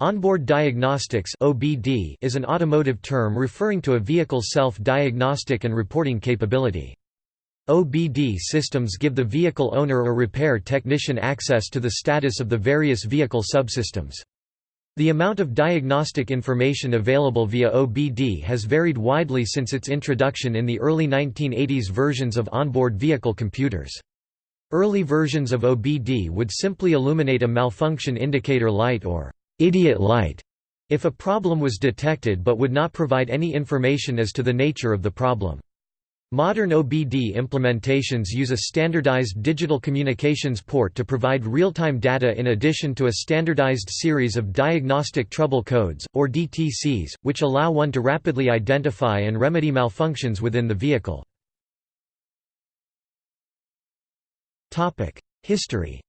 Onboard diagnostics (OBD) is an automotive term referring to a vehicle's self-diagnostic and reporting capability. OBD systems give the vehicle owner or repair technician access to the status of the various vehicle subsystems. The amount of diagnostic information available via OBD has varied widely since its introduction in the early 1980s versions of onboard vehicle computers. Early versions of OBD would simply illuminate a malfunction indicator light or idiot light if a problem was detected but would not provide any information as to the nature of the problem. Modern OBD implementations use a standardized digital communications port to provide real-time data in addition to a standardized series of diagnostic trouble codes, or DTCs, which allow one to rapidly identify and remedy malfunctions within the vehicle. History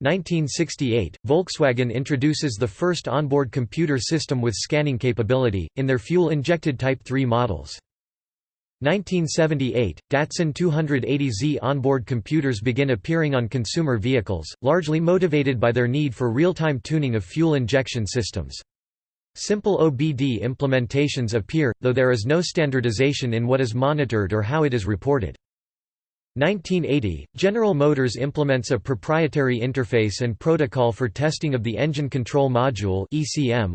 1968, Volkswagen introduces the first onboard computer system with scanning capability, in their fuel-injected Type 3 models. 1978, Datsun 280Z onboard computers begin appearing on consumer vehicles, largely motivated by their need for real-time tuning of fuel injection systems. Simple OBD implementations appear, though there is no standardization in what is monitored or how it is reported. 1980, General Motors implements a proprietary interface and protocol for testing of the Engine Control Module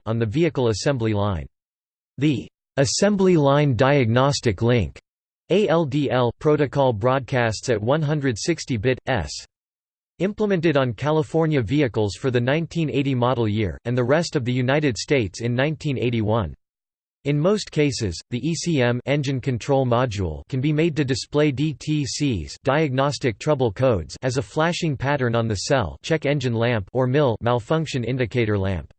on the vehicle assembly line. The Assembly Line Diagnostic Link ALDL protocol broadcasts at 160 bit s. Implemented on California vehicles for the 1980 model year, and the rest of the United States in 1981. In most cases, the ECM engine control module can be made to display DTCs diagnostic trouble codes as a flashing pattern on the cell check engine lamp or MIL malfunction indicator lamp.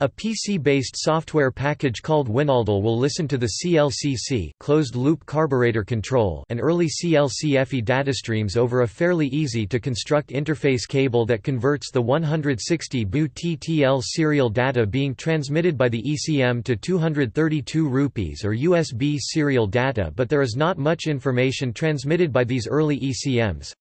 A PC-based software package called Winaldl will listen to the CLCC closed-loop carburetor control and early CLCFE datastreams over a fairly easy-to-construct interface cable that converts the 160 baud TTL serial data being transmitted by the ECM to 232 rupees or USB serial data but there is not much information transmitted by these early ECMs.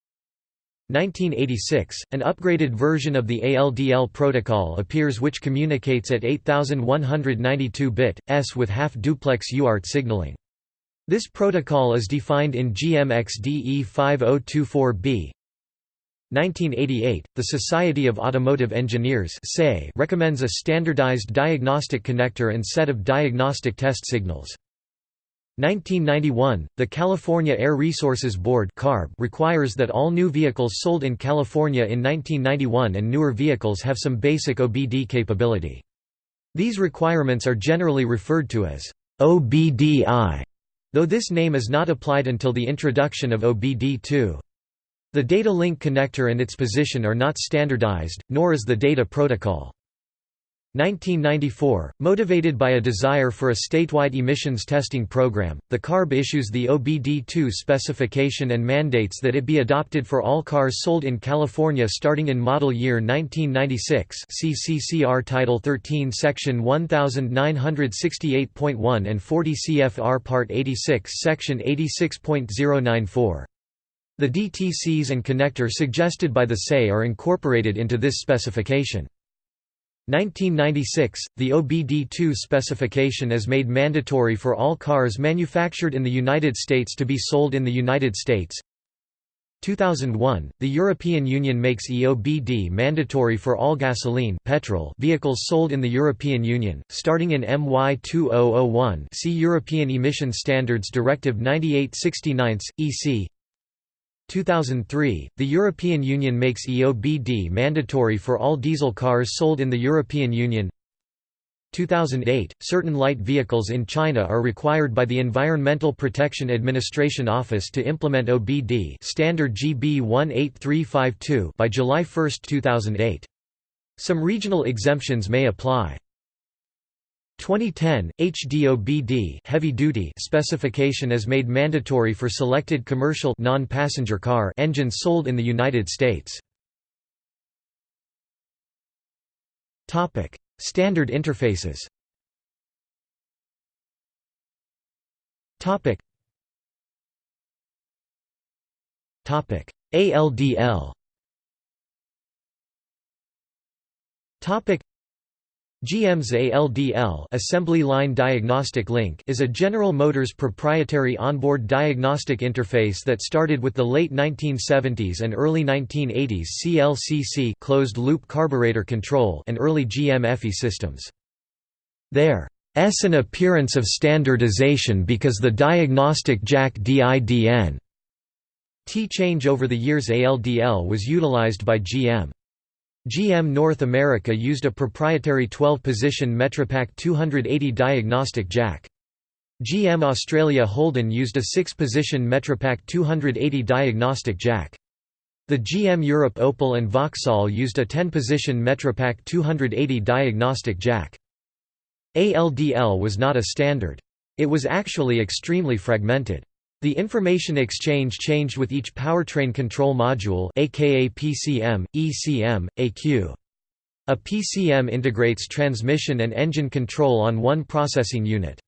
1986, an upgraded version of the ALDL protocol appears which communicates at 8192-bit, s with half-duplex UART signaling. This protocol is defined in GMXDE 5024b. 1988, the Society of Automotive Engineers recommends a standardized diagnostic connector and set of diagnostic test signals. 1991, the California Air Resources Board requires that all new vehicles sold in California in 1991 and newer vehicles have some basic OBD capability. These requirements are generally referred to as OBDI, though this name is not applied until the introduction of OBD2. The data link connector and its position are not standardized, nor is the data protocol. 1994, motivated by a desire for a statewide emissions testing program, the CARB issues the OBD2 specification and mandates that it be adopted for all cars sold in California starting in model year 1996 CCCR Title 13 Section 1968.1 and 40 CFR Part 86 Section 86.094. The DTCs and connector suggested by the SAE are incorporated into this specification. 1996, the OBD2 specification is made mandatory for all cars manufactured in the United States to be sold in the United States. 2001, the European Union makes EOBD mandatory for all gasoline petrol vehicles sold in the European Union, starting in MY 2001 see European Emission Standards Directive 9869, EC 2003, the European Union makes EOBD mandatory for all diesel cars sold in the European Union 2008, certain light vehicles in China are required by the Environmental Protection Administration Office to implement OBD standard GB 18352 by July 1, 2008. Some regional exemptions may apply. 2010, HDOBD heavy duty specification is made mandatory for selected commercial non-passenger car engines sold in the United States. Topic: Standard interfaces. Topic. Topic: ALDL GM's ALDL Assembly Line Diagnostic Link is a General Motors proprietary onboard diagnostic interface that started with the late 1970s and early 1980s CLCC closed-loop carburetor control and early GM FE systems. There's an appearance of standardization because the diagnostic jack DIDN T change over the years ALDL was utilized by GM. GM North America used a proprietary 12-position Metri-Pack 280 diagnostic jack. GM Australia Holden used a 6-position Metri-Pack 280 diagnostic jack. The GM Europe Opel and Vauxhall used a 10-position Metri-Pack 280 diagnostic jack. ALDL was not a standard. It was actually extremely fragmented. The information exchange changed with each powertrain control module aka PCM, ECM, AQ. A PCM integrates transmission and engine control on one processing unit.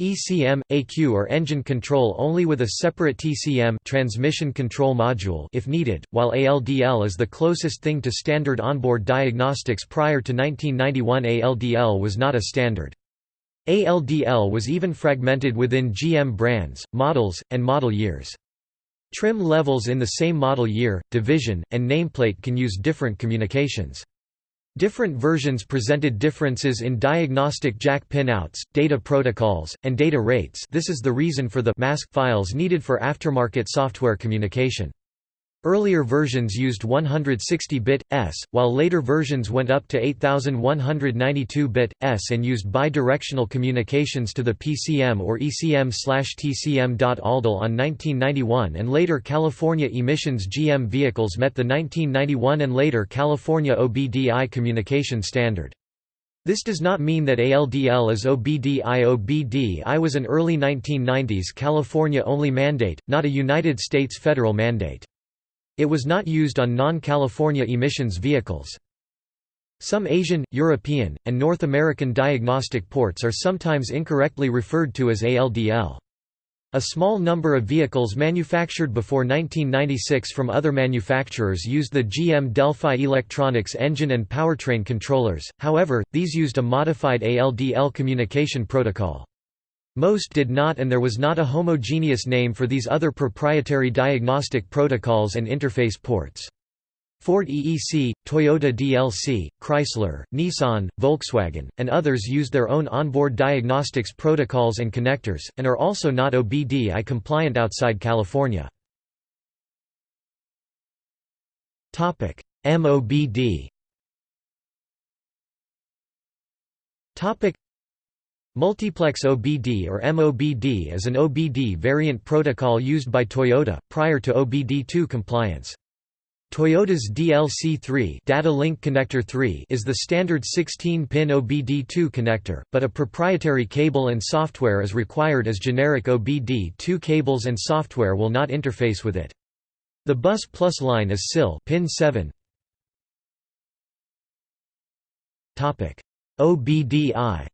ECM, AQ or engine control only with a separate TCM transmission control module if needed, while ALDL is the closest thing to standard onboard diagnostics prior to 1991 ALDL was not a standard. ALDL was even fragmented within GM brands, models, and model years. Trim levels in the same model year, division, and nameplate can use different communications. Different versions presented differences in diagnostic jack pinouts, data protocols, and data rates this is the reason for the mask files needed for aftermarket software communication. Earlier versions used 160-bit S, while later versions went up to 8192-bit S and used bidirectional communications to the PCM or ECM/TCM. ALDL on 1991 and later California emissions GM vehicles met the 1991 and later California OBDI communication standard. This does not mean that ALDL is OBDI. OBDI was an early 1990s California-only mandate, not a United States federal mandate. It was not used on non-California emissions vehicles. Some Asian, European, and North American diagnostic ports are sometimes incorrectly referred to as ALDL. A small number of vehicles manufactured before 1996 from other manufacturers used the GM Delphi Electronics engine and powertrain controllers, however, these used a modified ALDL communication protocol. Most did not and there was not a homogeneous name for these other proprietary diagnostic protocols and interface ports. Ford EEC, Toyota DLC, Chrysler, Nissan, Volkswagen, and others used their own onboard diagnostics protocols and connectors, and are also not OBDI compliant outside California. MOBD Multiplex OBD or MOBD is an OBD variant protocol used by Toyota, prior to OBD2 compliance. Toyota's DLC3 Data Link Connector 3 is the standard 16-pin OBD2 connector, but a proprietary cable and software is required as generic OBD2 cables and software will not interface with it. The Bus Plus line is SIL pin 7. Topic: OBDI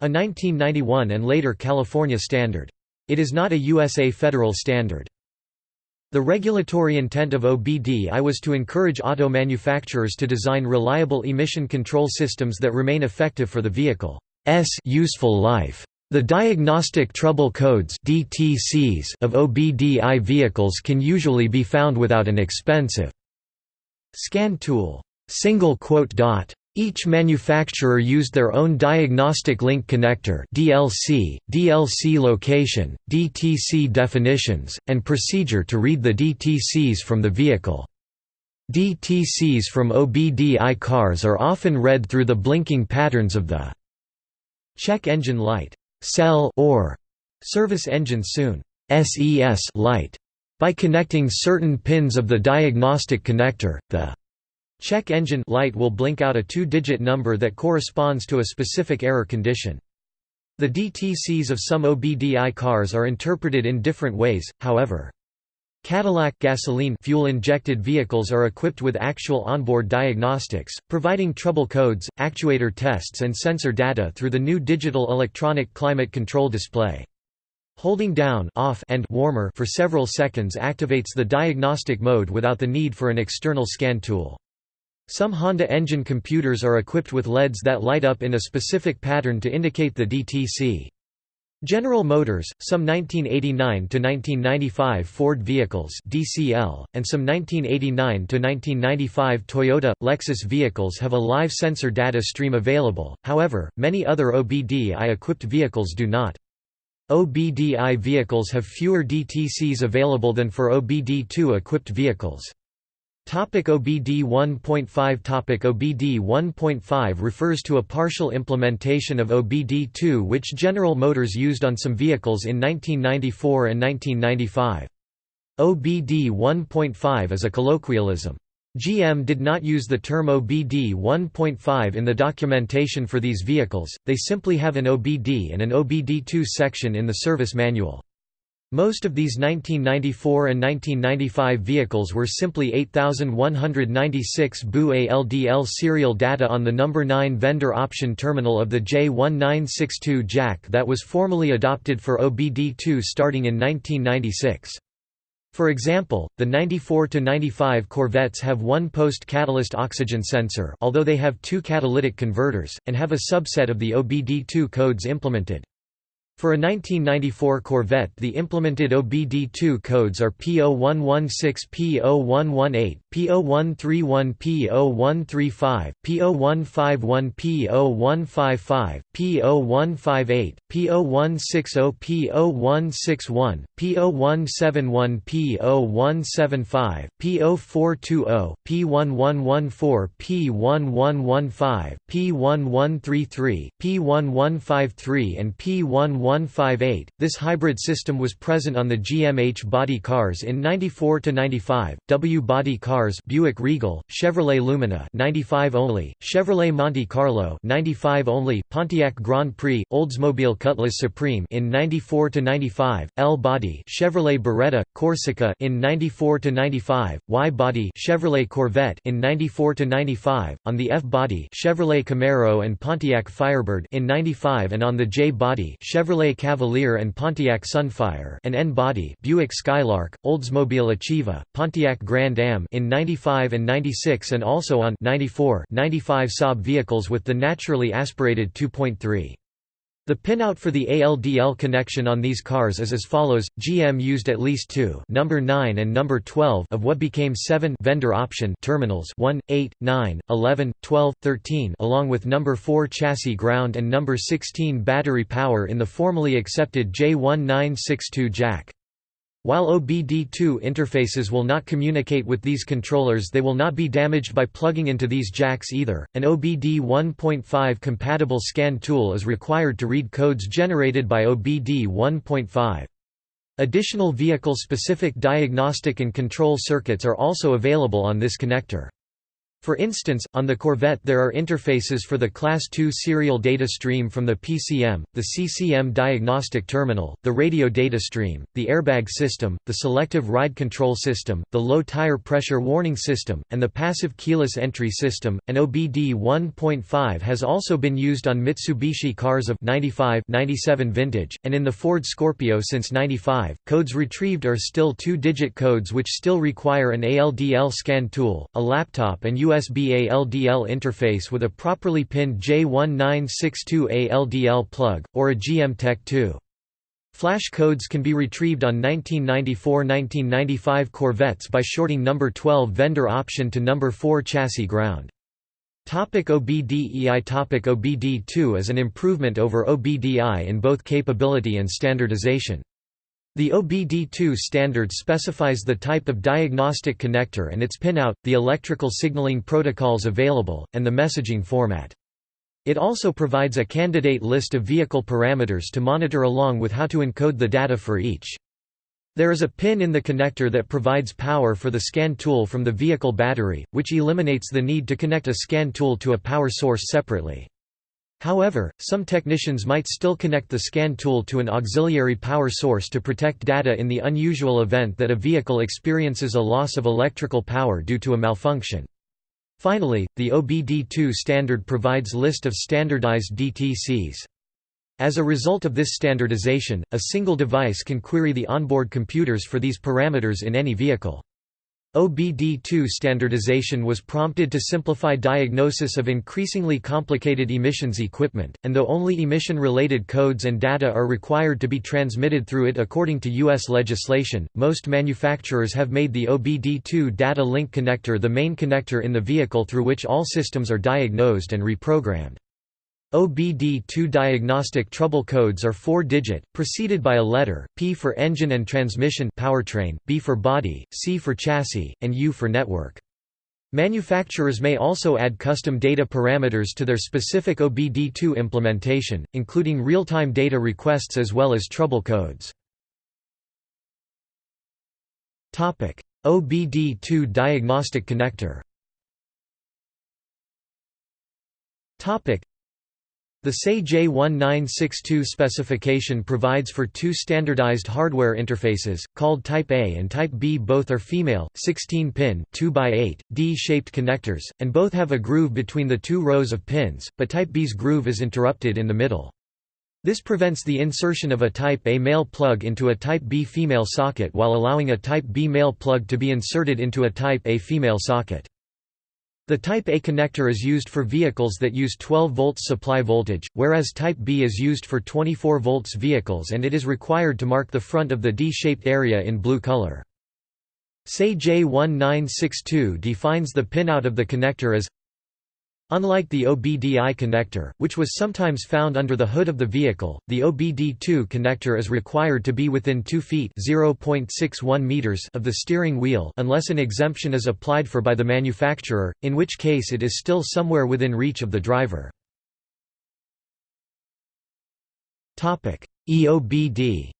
A 1991 and later California standard. It is not a USA federal standard. The regulatory intent of OBDI was to encourage auto manufacturers to design reliable emission control systems that remain effective for the vehicle's useful life. The diagnostic trouble codes DTCs of OBDI vehicles can usually be found without an expensive scan tool. Single quote dot each manufacturer used their own diagnostic link connector DLC, DLC location, DTC definitions, and procedure to read the DTCs from the vehicle. DTCs from OBDI cars are often read through the blinking patterns of the check engine light cell or service engine soon SES light by connecting certain pins of the diagnostic connector, the Check engine light will blink out a two-digit number that corresponds to a specific error condition. The DTCs of some OBDI cars are interpreted in different ways, however. Cadillac gasoline fuel-injected vehicles are equipped with actual onboard diagnostics, providing trouble codes, actuator tests and sensor data through the new digital electronic climate control display. Holding down off and warmer for several seconds activates the diagnostic mode without the need for an external scan tool. Some Honda engine computers are equipped with LEDs that light up in a specific pattern to indicate the DTC. General Motors, some 1989–1995 Ford vehicles DCL, and some 1989–1995 Toyota, Lexus vehicles have a live sensor data stream available, however, many other OBD-I-equipped vehicles do not. OBD-I vehicles have fewer DTCs available than for OBD2 equipped vehicles. Topic OBD 1.5 Topic OBD 1.5 refers to a partial implementation of OBD 2 which General Motors used on some vehicles in 1994 and 1995. OBD 1.5 is a colloquialism. GM did not use the term OBD 1.5 in the documentation for these vehicles, they simply have an OBD and an OBD2 section in the service manual. Most of these 1994 and 1995 vehicles were simply 8196 baud ALDL serial data on the number 9 vendor option terminal of the J1962 jack that was formally adopted for OBD2 starting in 1996. For example, the 94 to 95 Corvettes have one post-catalyst oxygen sensor although they have two catalytic converters, and have a subset of the OBD2 codes implemented. For a 1994 Corvette the implemented OBD2 codes are P0116 P0118, P0131 P0135, P0151 P0155, P0158, P0160 P0161, P0171 P0175, P0420, P1114 P1115, P1133, P1153 and P1158. This hybrid system was present on the GMH body cars in 94 to 95, W body cars Buick Regal, Chevrolet Lumina 95 only, Chevrolet Monte Carlo 95 only, Pontiac Grand Prix, Oldsmobile Cutlass Supreme in 94 to 95, L body Chevrolet Beretta, Corsica in 94 to 95, Y body Chevrolet Corvette in 94 to 95, on the F body Chevrolet Camaro and Pontiac Firebird in 95 and on the J body Chevrolet Cavalier and Pontiac Sunfire and N body Buick Skylark, Oldsmobile Achieva, Pontiac Grand Am in 95 and 96 and also on 94 95 Saab vehicles with the naturally aspirated 2.3. The pinout for the ALDL connection on these cars is as follows: GM used at least two, number 9 and number 12 of what became 7 vendor option terminals 1, 8, 9, 11, 12, 13, along with number 4 chassis ground and number 16 battery power in the formally accepted J1962 jack. While OBD2 interfaces will not communicate with these controllers they will not be damaged by plugging into these jacks either. An OBD 1.5 compatible scan tool is required to read codes generated by OBD 1.5. Additional vehicle-specific diagnostic and control circuits are also available on this connector. For instance, on the Corvette there are interfaces for the Class II serial data stream from the PCM, the CCM diagnostic terminal, the radio data stream, the airbag system, the selective ride control system, the low tire pressure warning system, and the passive keyless entry system. An OBD 1.5 has also been used on Mitsubishi cars of 95 97 vintage, and in the Ford Scorpio since 95. Codes retrieved are still two digit codes which still require an ALDL scan tool, a laptop, and USB ALDL interface with a properly pinned J1962 ALDL plug, or a GM-TEC2. Flash codes can be retrieved on 1994–1995 Corvettes by shorting number 12 vendor option to number 4 chassis ground. Topic OBDEI Topic OBD2 is an improvement over OBDI in both capability and standardization. The OBD2 standard specifies the type of diagnostic connector and its pinout, the electrical signaling protocols available, and the messaging format. It also provides a candidate list of vehicle parameters to monitor along with how to encode the data for each. There is a pin in the connector that provides power for the scan tool from the vehicle battery, which eliminates the need to connect a scan tool to a power source separately. However, some technicians might still connect the scan tool to an auxiliary power source to protect data in the unusual event that a vehicle experiences a loss of electrical power due to a malfunction. Finally, the OBD2 standard provides list of standardized DTCs. As a result of this standardization, a single device can query the onboard computers for these parameters in any vehicle. OBD2 standardization was prompted to simplify diagnosis of increasingly complicated emissions equipment, and though only emission-related codes and data are required to be transmitted through it according to U.S. legislation, most manufacturers have made the OBD2 data link connector the main connector in the vehicle through which all systems are diagnosed and reprogrammed. OBD2 diagnostic trouble codes are four-digit, preceded by a letter, P for engine and transmission powertrain, B for body, C for chassis, and U for network. Manufacturers may also add custom data parameters to their specific OBD2 implementation, including real-time data requests as well as trouble codes. OBD2 diagnostic connector the SAE J1962 specification provides for two standardized hardware interfaces, called Type A and Type B both are female, 16-pin, 2x8, D-shaped connectors, and both have a groove between the two rows of pins, but Type B's groove is interrupted in the middle. This prevents the insertion of a Type A male plug into a Type B female socket while allowing a Type B male plug to be inserted into a Type A female socket. The Type A connector is used for vehicles that use 12 volts supply voltage, whereas Type B is used for 24 volts vehicles and it is required to mark the front of the D-shaped area in blue color. SAE J1962 defines the pinout of the connector as Unlike the OBDI connector, which was sometimes found under the hood of the vehicle, the OBD2 connector is required to be within 2 feet meters of the steering wheel unless an exemption is applied for by the manufacturer, in which case it is still somewhere within reach of the driver. EOBD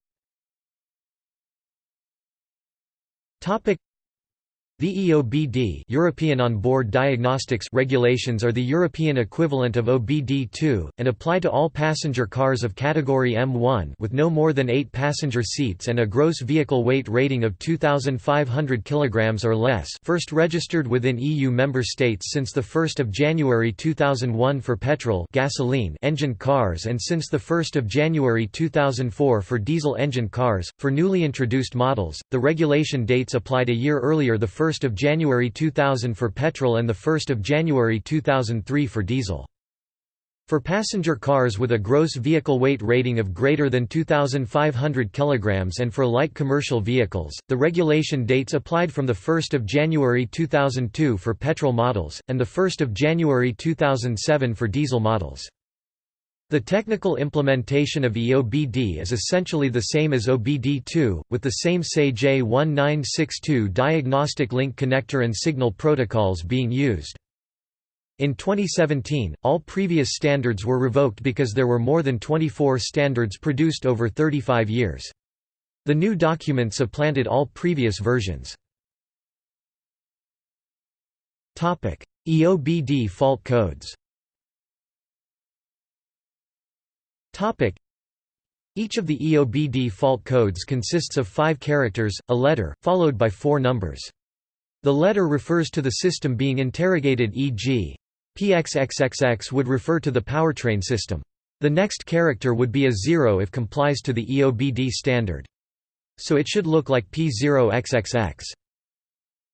the EOBD European On-Board Diagnostics regulations are the European equivalent of OBD2, and apply to all passenger cars of category M1 with no more than 8 passenger seats and a gross vehicle weight rating of 2,500 kg or less first registered within EU member states since 1 January 2001 for petrol gasoline engine cars and since 1 January 2004 for diesel engine cars. For newly introduced models, the regulation dates applied a year earlier the 1 1 January 2000 for petrol and 1 January 2003 for diesel. For passenger cars with a gross vehicle weight rating of greater than 2,500 kg and for light commercial vehicles, the regulation dates applied from 1 January 2002 for petrol models, and 1 January 2007 for diesel models. The technical implementation of EOBD is essentially the same as OBD2, with the same SAE J1962 diagnostic link connector and signal protocols being used. In 2017, all previous standards were revoked because there were more than 24 standards produced over 35 years. The new document supplanted all previous versions. EOBD fault codes Each of the EOBD fault codes consists of five characters, a letter, followed by four numbers. The letter refers to the system being interrogated e.g. PXXXX would refer to the powertrain system. The next character would be a zero if complies to the EOBD standard. So it should look like P0XXX.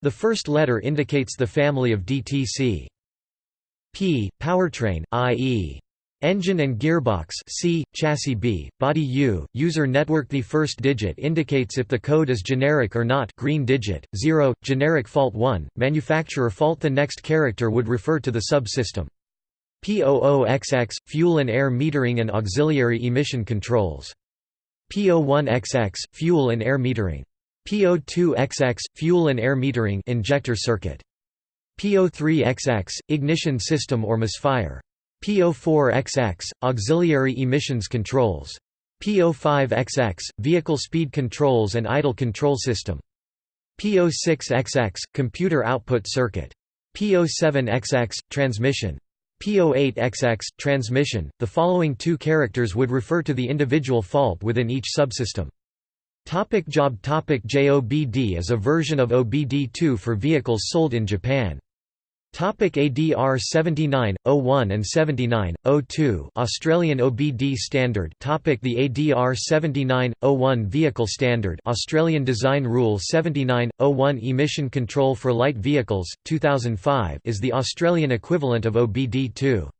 The first letter indicates the family of DTC. P, powertrain, i.e. Engine and gearbox C, chassis B, body U, user network The first digit indicates if the code is generic or not green digit, 0, generic fault 1, manufacturer fault The next character would refer to the subsystem. P00XX, fuel and air metering and auxiliary emission controls. P01XX, fuel and air metering. P02XX, fuel and air metering injector circuit. P03XX, ignition system or misfire. PO4XX, auxiliary emissions controls. PO5XX, vehicle speed controls and idle control system. PO6XX, computer output circuit. PO7XX, transmission. PO8XX, transmission. The following two characters would refer to the individual fault within each subsystem. Topic job topic JOBD is a version of OBD2 for vehicles sold in Japan. Topic ADR 79, 01 and 79, 02 Australian OBD standard. Topic The ADR 79, 01 Vehicle Standard. Australian Design Rule 79, 01 Emission Control for Light Vehicles, 2005 is the Australian equivalent of OBD2.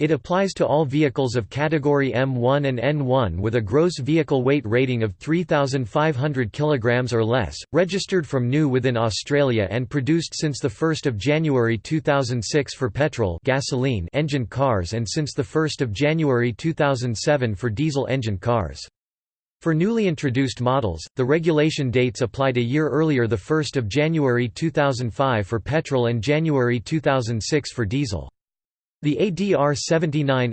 It applies to all vehicles of category M1 and N1 with a gross vehicle weight rating of 3,500 kg or less, registered from new within Australia and produced since 1 January 2006 for petrol gasoline engine cars and since 1 January 2007 for diesel engine cars. For newly introduced models, the regulation dates applied a year earlier 1 January 2005 for petrol and January 2006 for diesel. The ADR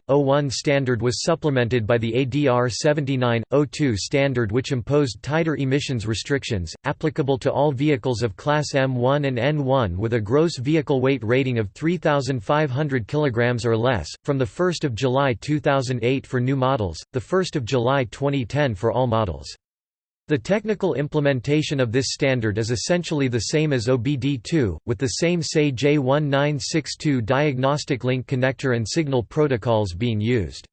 79-01 standard was supplemented by the ADR 79-02 standard which imposed tighter emissions restrictions, applicable to all vehicles of Class M1 and N1 with a gross vehicle weight rating of 3,500 kg or less, from 1 July 2008 for new models, 1 July 2010 for all models. The technical implementation of this standard is essentially the same as OBD2, with the same SAE J1962 diagnostic link connector and signal protocols being used.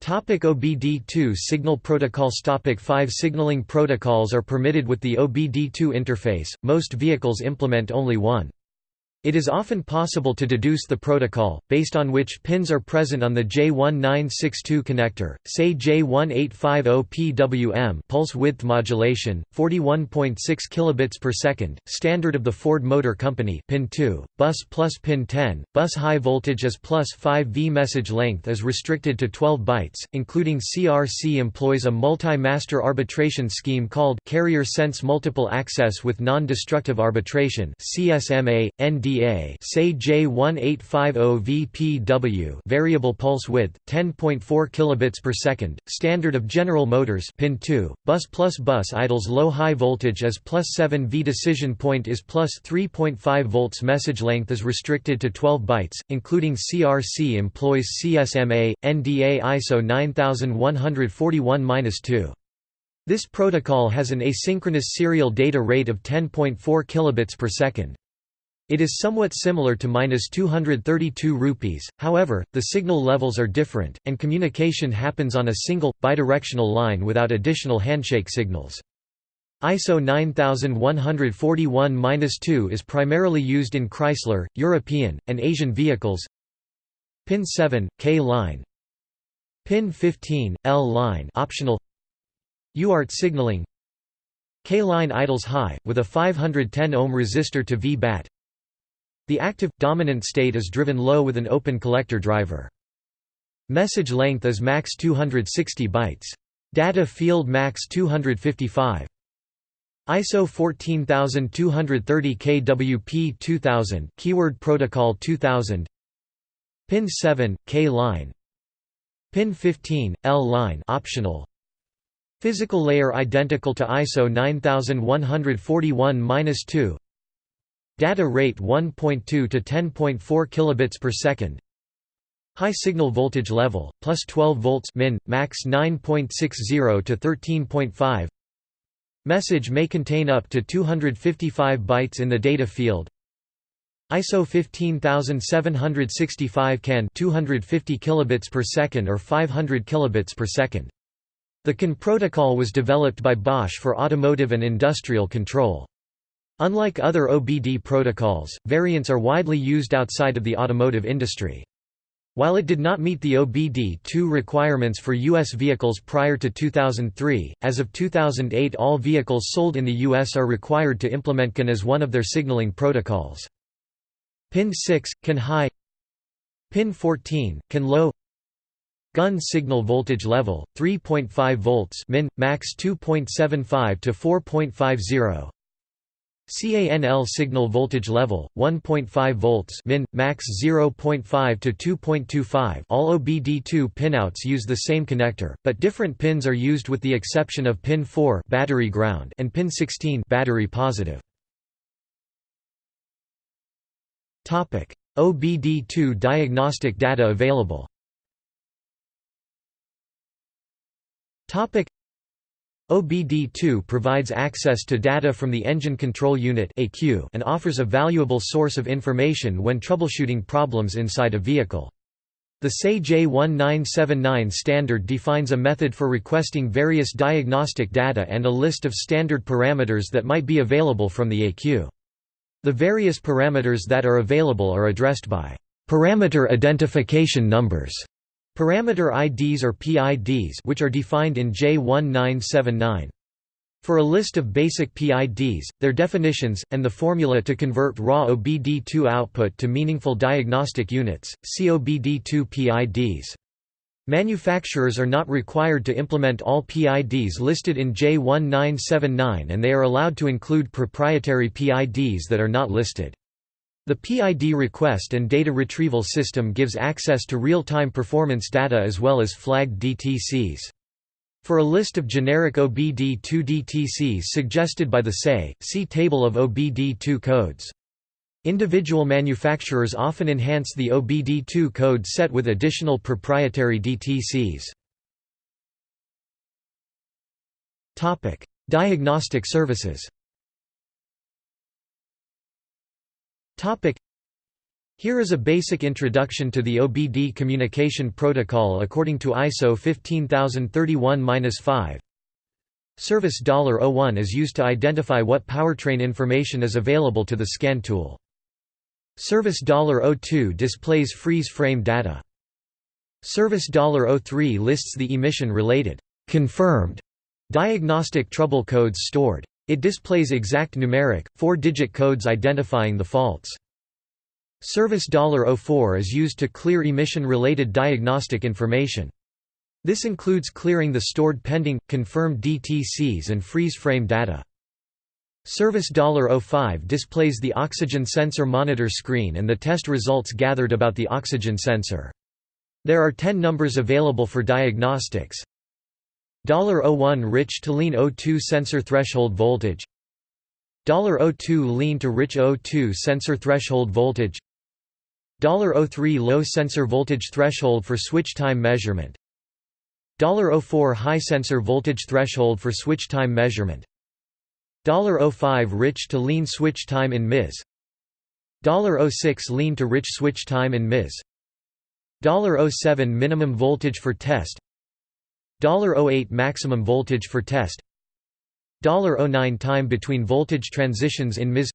Topic OBD2 signal protocols Topic 5 Signaling protocols are permitted with the OBD2 interface, most vehicles implement only one. It is often possible to deduce the protocol, based on which pins are present on the J1962 connector, say J1850PWM pulse width modulation, 41.6 kilobits per second, standard of the Ford Motor Company pin 2, bus plus pin 10, bus high voltage is plus 5 V message length is restricted to 12 bytes, including CRC employs a multi-master arbitration scheme called Carrier Sense Multiple Access with Non-Destructive Arbitration CSMA, ND VA say J1850VPW variable pulse width 10.4 kilobits per second standard of General Motors pin 2 bus plus bus idles low high voltage is plus 7 V decision point is plus 3.5 volts message length is restricted to 12 bytes including CRC employs CSMA NDA ISO 9141-2 this protocol has an asynchronous serial data rate of 10.4 kilobits per second. It is somewhat similar to minus 232 rupees, however, the signal levels are different, and communication happens on a single, bidirectional line without additional handshake signals. ISO 9141-2 is primarily used in Chrysler, European, and Asian vehicles. Pin 7, K line. Pin 15, L line optional. UART signaling. K line idles high, with a 510 ohm resistor to V-BAT. The active, dominant state is driven low with an open collector driver. Message length is max 260 bytes. Data field max 255. ISO 14230 KWP 2000 keyword protocol 2000 Pin 7 K line Pin 15 L line optional Physical layer identical to ISO 9141-2 Data rate 1.2 to 10.4 kilobits per second. High signal voltage level plus 12 volts min max 9.60 to 13.5. Message may contain up to 255 bytes in the data field. ISO 15765 CAN 250 kilobits per second or 500 kilobits per second. The CAN protocol was developed by Bosch for automotive and industrial control. Unlike other OBD protocols, variants are widely used outside of the automotive industry. While it did not meet the OBD2 requirements for U.S. vehicles prior to 2003, as of 2008 all vehicles sold in the U.S. are required to implement CAN as one of their signaling protocols. Pin 6, CAN high Pin 14, CAN low CANH signal voltage level, 3.5 volts min, max 2.75 to 4.50 CANL signal voltage level 1.5 volts min max 0.5 to 2.25 all OBD2 pinouts use the same connector but different pins are used with the exception of pin 4 battery ground and pin 16 battery positive. Topic. OBD2 diagnostic data available. Topic OBD2 provides access to data from the Engine Control Unit and offers a valuable source of information when troubleshooting problems inside a vehicle. The SAE J1979 standard defines a method for requesting various diagnostic data and a list of standard parameters that might be available from the ECU. The various parameters that are available are addressed by parameter identification numbers, parameter IDs or PIDs which are defined in J1979. For a list of basic PIDs, their definitions, and the formula to convert raw OBD2 output to meaningful diagnostic units, see OBD2 PIDs. Manufacturers are not required to implement all PIDs listed in J1979 and they are allowed to include proprietary PIDs that are not listed. The PID request and data retrieval system gives access to real-time performance data as well as flagged DTCs. For a list of generic OBD2 DTCs suggested by the SAE, see Table of OBD2 codes. Individual manufacturers often enhance the OBD2 code set with additional proprietary DTCs. Diagnostic services here is a basic introduction to the OBD communication protocol according to ISO 15031-5. Service $01 is used to identify what powertrain information is available to the scan tool. Service $02 displays freeze frame data. Service $03 lists the emission-related confirmed diagnostic trouble codes stored. It displays exact numeric, four-digit codes identifying the faults. Service $04 is used to clear emission-related diagnostic information. This includes clearing the stored pending, confirmed DTCs and freeze-frame data. Service $05 displays the oxygen sensor monitor screen and the test results gathered about the oxygen sensor. There are 10 numbers available for diagnostics. $01 rich to lean O2 sensor threshold voltage. $02 lean to rich O2 sensor threshold voltage. $03 low sensor voltage threshold for switch time measurement. $04 high sensor voltage threshold for switch time measurement. $05 rich to lean switch time in MIS $06 lean to rich switch time in MIS $07 minimum voltage for test $08 maximum voltage for test $09 time between voltage transitions in MIS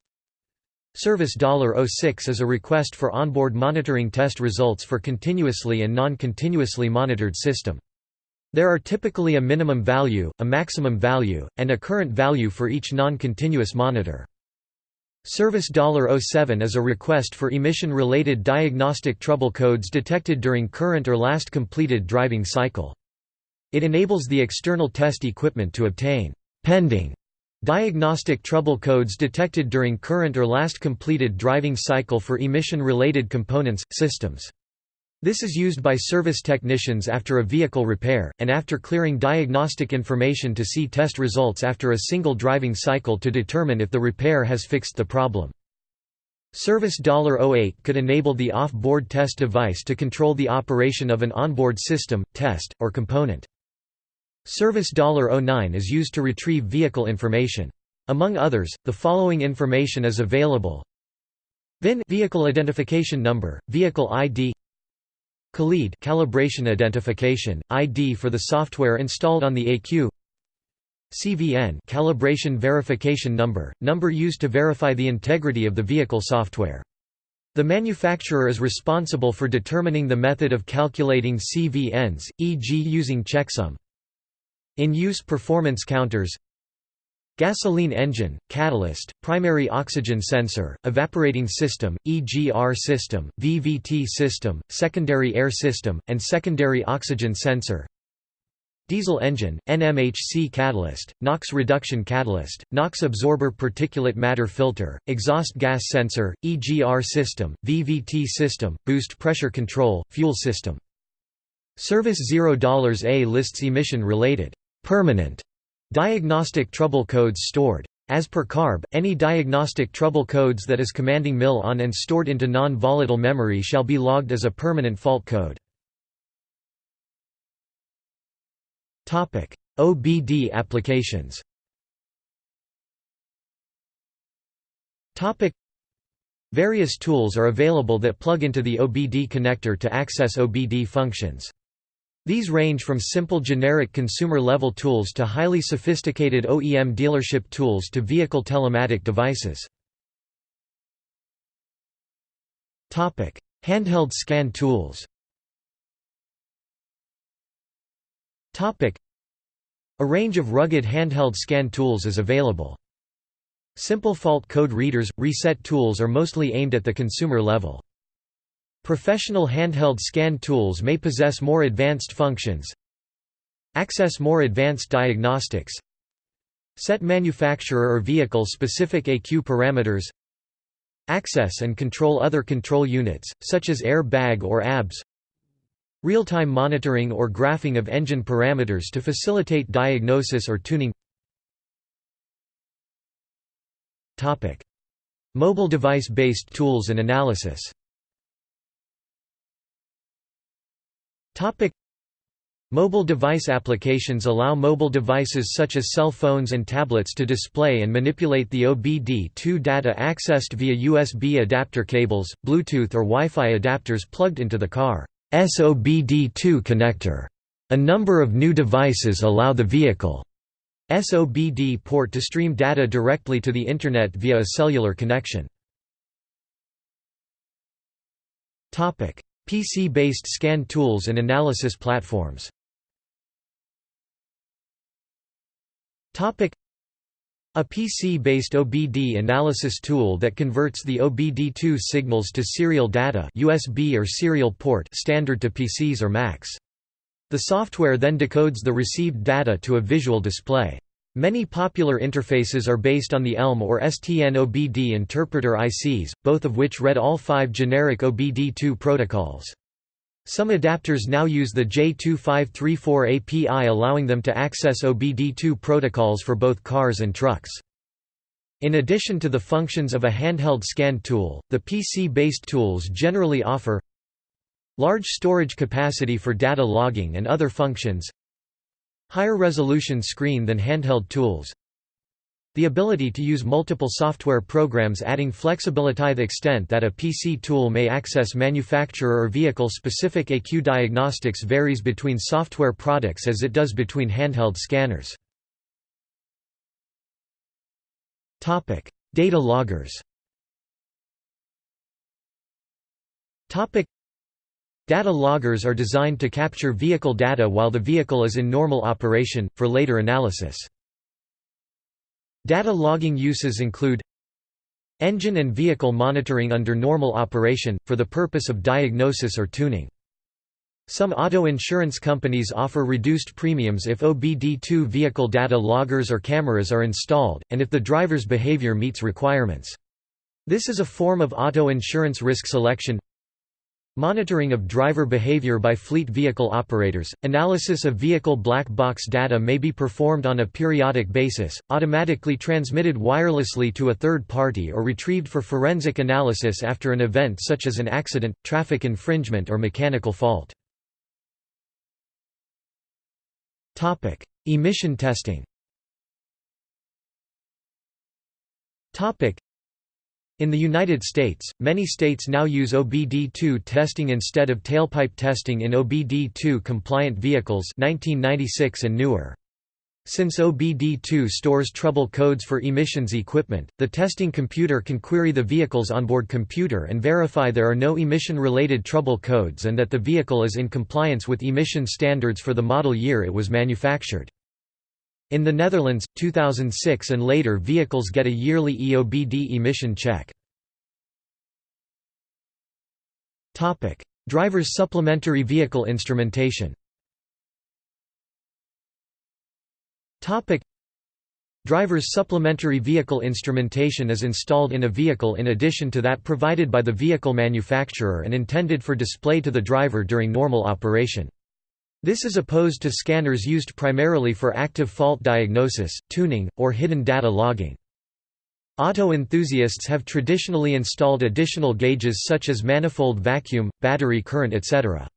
Service $06 is a request for onboard monitoring test results for continuously and non-continuously monitored system. There are typically a minimum value, a maximum value, and a current value for each non-continuous monitor. Service $07 is a request for emission-related diagnostic trouble codes detected during current or last completed driving cycle. It enables the external test equipment to obtain pending Diagnostic trouble codes detected during current or last completed driving cycle for emission-related components, systems. This is used by service technicians after a vehicle repair, and after clearing diagnostic information to see test results after a single driving cycle to determine if the repair has fixed the problem. Service $08 could enable the off-board test device to control the operation of an onboard system, test, or component. Service $09 is used to retrieve vehicle information. Among others, the following information is available VIN vehicle identification number, vehicle ID CALID calibration identification, ID for the software installed on the ECU CVN calibration verification number, number used to verify the integrity of the vehicle software. The manufacturer is responsible for determining the method of calculating CVNs, e.g. using checksum. In-use performance counters Gasoline engine, catalyst, primary oxygen sensor, evaporating system, EGR system, VVT system, secondary air system, and secondary oxygen sensor Diesel engine, NMHC catalyst, NOx reduction catalyst, NOx absorber particulate matter filter, exhaust gas sensor, EGR system, VVT system, boost pressure control, fuel system. Service $0 A lists emission-related permanent diagnostic trouble codes stored. As per CARB, any diagnostic trouble codes that is commanding MIL on and stored into non-volatile memory shall be logged as a permanent fault code. OBD applications Various tools are available that plug into the OBD connector to access OBD functions. These range from simple generic consumer-level tools to highly sophisticated OEM dealership tools to vehicle telematic devices. Handheld scan tools A range of rugged handheld scan tools is available. Simple fault code readers, reset tools are mostly aimed at the consumer level. Professional handheld scan tools may possess more advanced functions. Access more advanced diagnostics. Set manufacturer or vehicle specific ECU parameters. Access and control other control units, such as air bag or ABS. Real-time monitoring or graphing of engine parameters to facilitate diagnosis or tuning Mobile device-based tools and analysis Mobile device applications allow mobile devices such as cell phones and tablets to display and manipulate the OBD2 data accessed via USB adapter cables, Bluetooth or Wi-Fi adapters plugged into the car's OBD2 connector. A number of new devices allow the vehicle's OBD port to stream data directly to the Internet via a cellular connection. PC-based scan tools and analysis platforms a PC-based OBD analysis tool that converts the OBD2 signals to serial data USB or serial port standard to PCs or Macs. The software then decodes the received data to a visual display. Many popular interfaces are based on the ELM or STN-OBD interpreter ICs, both of which read all five generic OBD2 protocols. Some adapters now use the J2534 API allowing them to access OBD2 protocols for both cars and trucks. In addition to the functions of a handheld scan tool, the PC-based tools generally offer Large storage capacity for data logging and other functions Higher resolution screen than handheld tools The ability to use multiple software programs adding flexibility the extent that a PC tool may access manufacturer or vehicle-specific ECU diagnostics varies between software products as it does between handheld scanners. Data loggers Data loggers are designed to capture vehicle data while the vehicle is in normal operation, for later analysis. Data logging uses include Engine and vehicle monitoring under normal operation, for the purpose of diagnosis or tuning. Some auto insurance companies offer reduced premiums if OBD2 vehicle data loggers or cameras are installed, and if the driver's behavior meets requirements. This is a form of auto insurance risk selection Monitoring of driver behavior by fleet vehicle operators. Analysis of vehicle black box data may be performed on a periodic basis, automatically transmitted wirelessly to a third party or retrieved for forensic analysis after an event such as an accident, traffic infringement or mechanical fault. Emission testing. In the United States, many states now use OBD2 testing instead of tailpipe testing in OBD2 compliant vehicles 1996 and newer. Since OBD2 stores trouble codes for emissions equipment, the testing computer can query the vehicle's onboard computer and verify there are no emission-related trouble codes and that the vehicle is in compliance with emission standards for the model year it was manufactured. In the Netherlands, 2006 and later vehicles get a yearly EOBD emission check. Driver's supplementary vehicle instrumentation Driver's supplementary vehicle instrumentation is installed in a vehicle in addition to that provided by the vehicle manufacturer and intended for display to the driver during normal operation. This is opposed to scanners used primarily for active fault diagnosis, tuning, or hidden data logging. Auto enthusiasts have traditionally installed additional gauges such as manifold vacuum, battery current etc.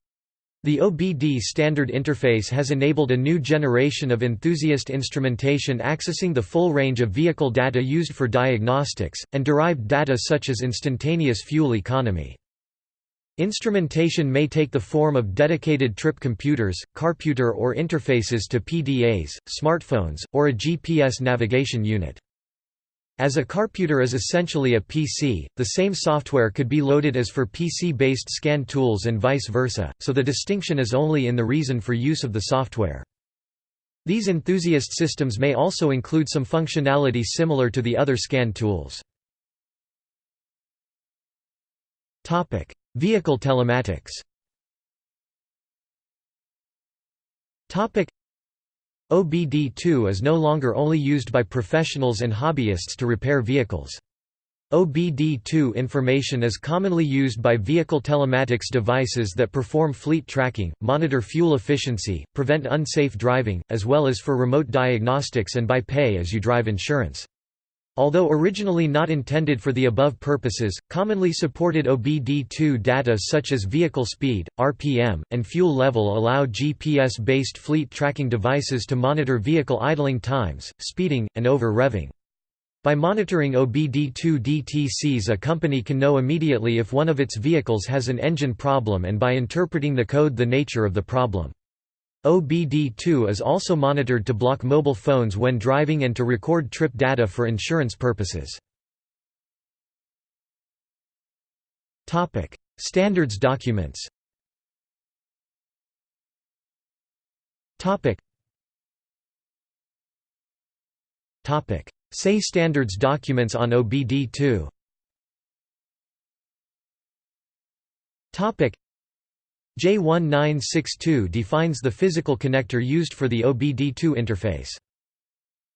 The OBD standard interface has enabled a new generation of enthusiast instrumentation accessing the full range of vehicle data used for diagnostics, and derived data such as instantaneous fuel economy. Instrumentation may take the form of dedicated trip computers, carputer or interfaces to PDAs, smartphones, or a GPS navigation unit. As a carputer is essentially a PC, the same software could be loaded as for PC-based scan tools and vice versa, so the distinction is only in the reason for use of the software. These enthusiast systems may also include some functionality similar to the other scan tools. Vehicle telematics OBD2 is no longer only used by professionals and hobbyists to repair vehicles. OBD2 information is commonly used by vehicle telematics devices that perform fleet tracking, monitor fuel efficiency, prevent unsafe driving, as well as for remote diagnostics and by pay-as-you-drive insurance. Although originally not intended for the above purposes, commonly supported OBD2 data such as vehicle speed, RPM, and fuel level allow GPS-based fleet tracking devices to monitor vehicle idling times, speeding, and over-revving. By monitoring OBD2 DTCs a company can know immediately if one of its vehicles has an engine problem and by interpreting the code the nature of the problem. OBD2 is also monitored to block mobile phones when driving and to record trip data for insurance purposes. Standards documents Say standards documents on OBD2 J1962 defines the physical connector used for the OBD2 interface.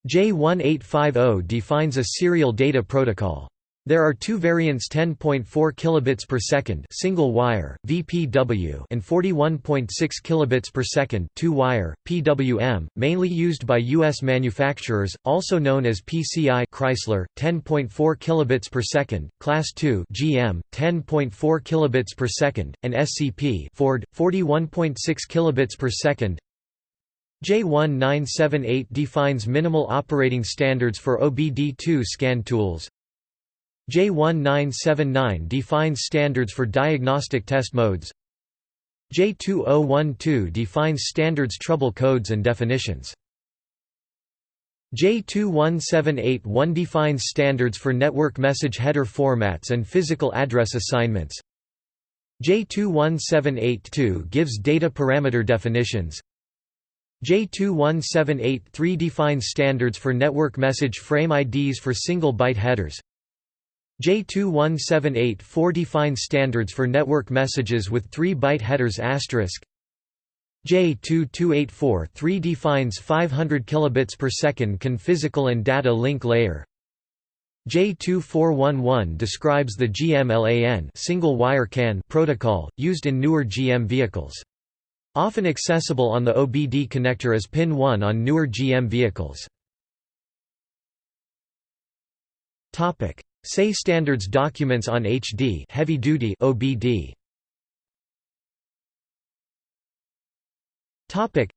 J1850 defines a serial data protocol. There are two variants 10.4 kilobits per second single wire VPW and 41.6 kilobits per second two wire PWM mainly used by US manufacturers also known as PCI Chrysler 10.4 kilobits per second class 2 GM 10.4 kilobits per second and SCP Ford 41.6 kilobits per second. J1978 defines minimal operating standards for OBD2 scan tools J1979 defines standards for diagnostic test modes J2012 defines standards trouble codes and definitions. J21781 defines standards for network message header formats and physical address assignments. J21782 gives data parameter definitions. J21783 defines standards for network message frame IDs for single byte headers. J21784 defines standards for network messages with 3-byte headers asterisk. J22843 defines 500 kilobits per second CAN physical and data link layer. J2411 describes the GMLAN single wire CAN protocol used in newer GM vehicles. Often accessible on the OBD connector as pin 1 on newer GM vehicles. Topic: Say standards documents on HD heavy duty OBD. Topic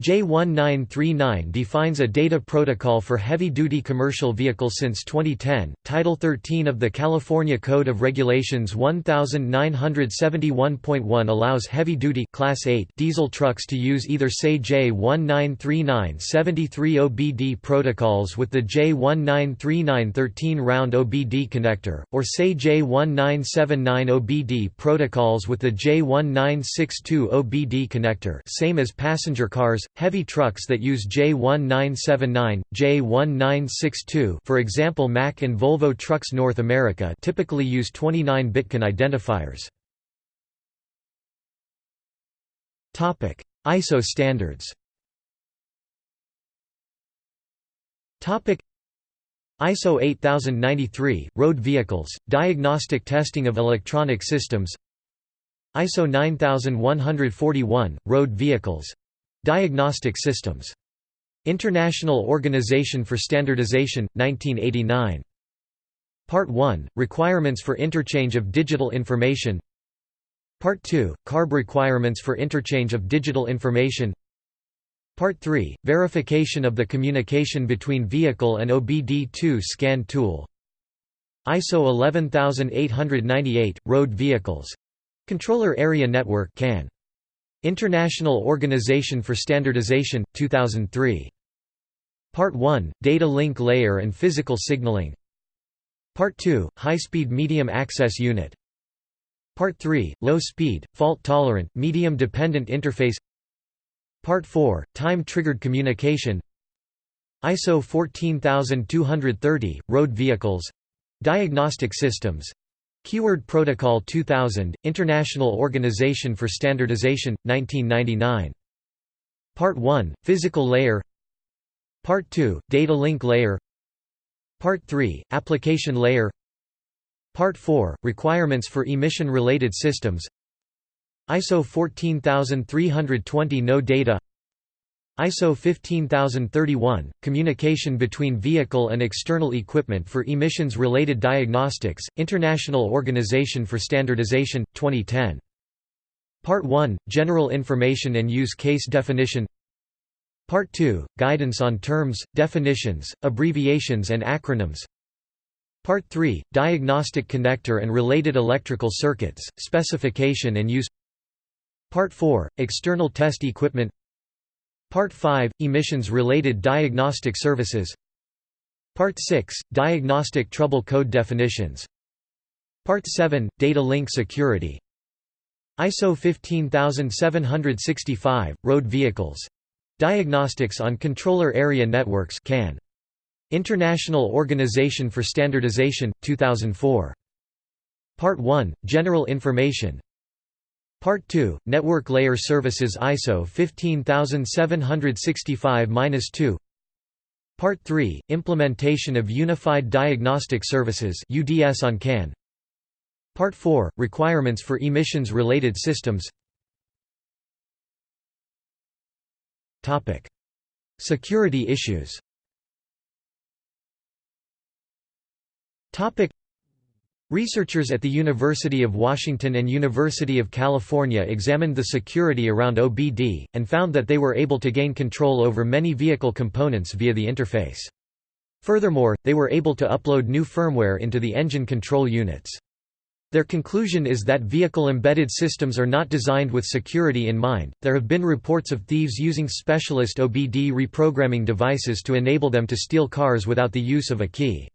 J1939 defines a data protocol for heavy-duty commercial vehicles since 2010. Title 13 of the California Code of Regulations 1971.1 allows heavy-duty Class 8 diesel trucks to use either SAE J1939 73 OBD protocols with the J1939 13 round OBD connector, or SAE J1979 OBD protocols with the J1962 OBD connector, same as passenger cars heavy trucks that use J1979, J1962 for example Mack and Volvo Trucks North America typically use 29-bit CAN identifiers. ISO standards. ISO 8093, Road Vehicles, Diagnostic Testing of Electronic Systems. ISO 9141, Road Vehicles Diagnostic Systems. International Organization for Standardization, 1989. Part 1 – Requirements for interchange of digital information Part 2 – CARB requirements for interchange of digital information Part 3 – Verification of the communication between vehicle and OBD2 scan tool ISO 11898 – Road Vehicles Controller Area Network CAN. International Organization for Standardization, 2003. Part 1 – Data Link Layer and Physical Signaling. Part 2 – High-Speed Medium Access Unit. Part 3 – Low Speed, Fault-Tolerant, Medium-Dependent Interface. Part 4 – Time-Triggered Communication. ISO 14230 – Road Vehicles. Diagnostic Systems Keyword Protocol 2000, International Organization for Standardization, 1999. Part 1, Physical Layer. Part 2, Data Link Layer. Part 3, Application Layer. Part 4, Requirements for Emission-Related Systems. ISO 14320 No Data ISO 15031, Communication between vehicle and external equipment for emissions-related diagnostics, International Organization for Standardization, 2010. Part 1, General Information and Use Case Definition. Part 2, Guidance on Terms, Definitions, Abbreviations and Acronyms. Part 3, Diagnostic Connector and Related Electrical Circuits, Specification and Use. Part 4, External Test Equipment Part 5 – Emissions-related diagnostic services Part 6 – Diagnostic trouble code definitions Part 7 – Data link security ISO 15765 – Road vehicles. Diagnostics on Controller Area Networks CAN. International Organization for Standardization, 2004. Part 1 – General information Part 2, Network Layer Services ISO 15765-2 Part 3, Implementation of Unified Diagnostic Services UDS on CAN Part 4, Requirements for Emissions-Related Systems. Security issues Researchers at the University of Washington and University of California examined the security around OBD, and found that they were able to gain control over many vehicle components via the interface. Furthermore, they were able to upload new firmware into the engine control units. Their conclusion is that vehicle embedded systems are not designed with security in mind. There have been reports of thieves using specialist OBD reprogramming devices to enable them to steal cars without the use of a key.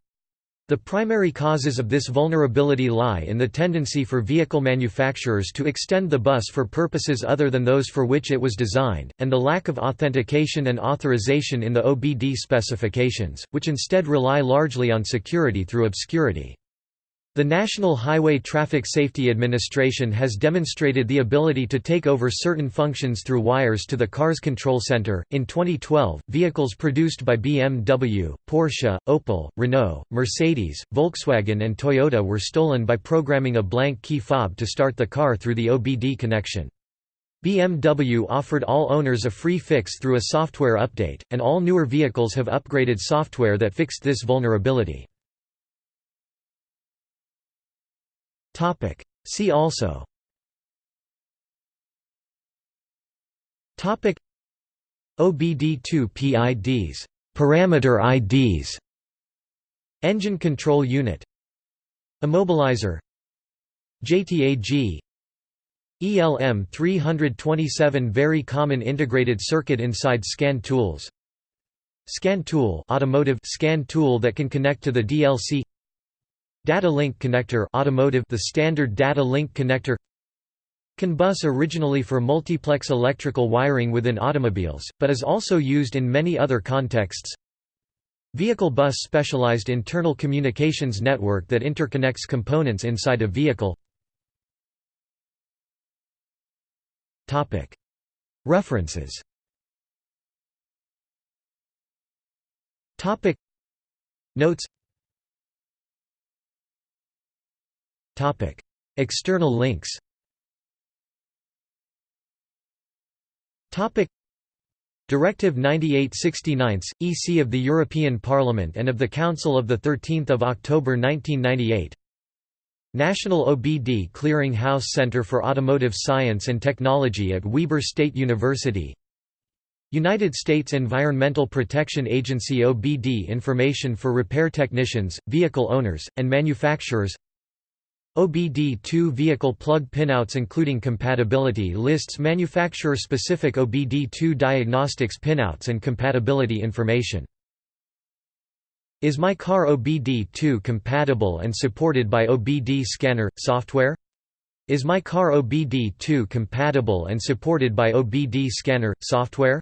The primary causes of this vulnerability lie in the tendency for vehicle manufacturers to extend the bus for purposes other than those for which it was designed, and the lack of authentication and authorization in the OBD specifications, which instead rely largely on security through obscurity. The National Highway Traffic Safety Administration has demonstrated the ability to take over certain functions through wires to the car's control center. In 2012, vehicles produced by BMW, Porsche, Opel, Renault, Mercedes, Volkswagen, and Toyota were stolen by programming a blank key fob to start the car through the OBD connection. BMW offered all owners a free fix through a software update, and all newer vehicles have upgraded software that fixed this vulnerability. Topic. See also. Topic. OBD2 PIDs parameter IDs Engine control unit. Immobilizer. JTAG ELM 327 Very common integrated circuit inside scan tools. Scan tool automotive scan tool that can connect to the DLC Data link connector automotive the standard data link connector. CAN bus originally for multiplex electrical wiring within automobiles, but is also used in many other contexts. Vehicle bus specialized internal communications network that interconnects components inside a vehicle. References. Notes External links. Directive 98/69, EC of the European Parliament and of the Council of the 13th of October 1998. National OBD Clearing House Center for Automotive Science and Technology at Weber State University United States Environmental Protection Agency OBD information for repair technicians, vehicle owners, and manufacturers OBD2 vehicle plug pinouts including compatibility lists manufacturer-specific OBD2 diagnostics pinouts and compatibility information is my car OBD2 compatible and supported by OBD scanner, software? Is my car OBD2 compatible and supported by OBD scanner, software?